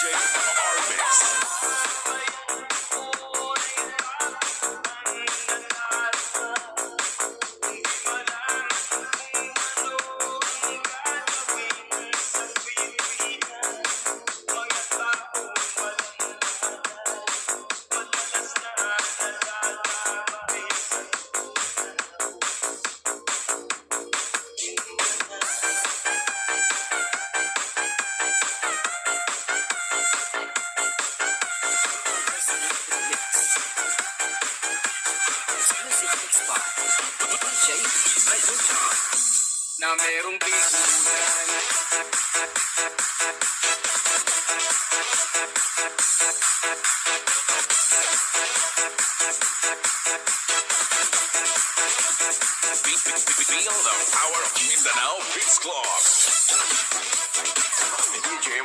DJ Arvis. ay utsa na merong piso. The Beats Club. DJ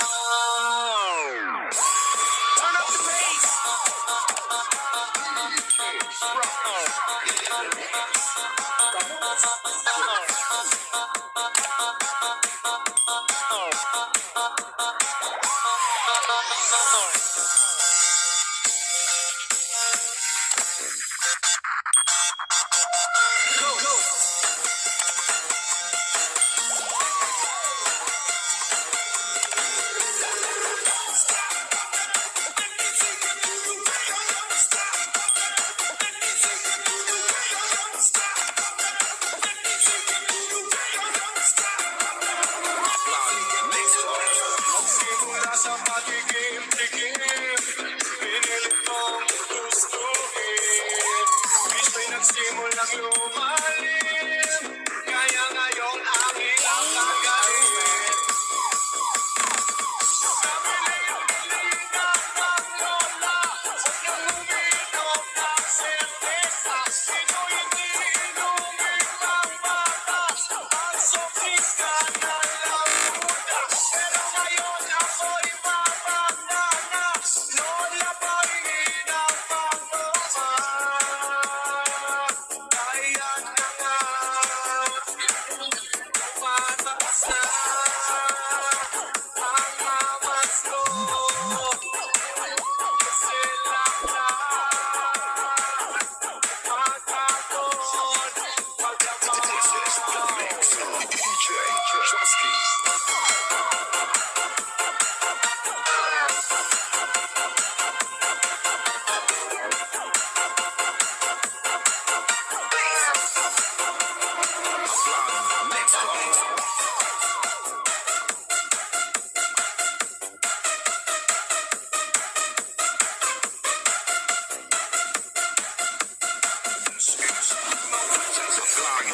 Oh. Slow.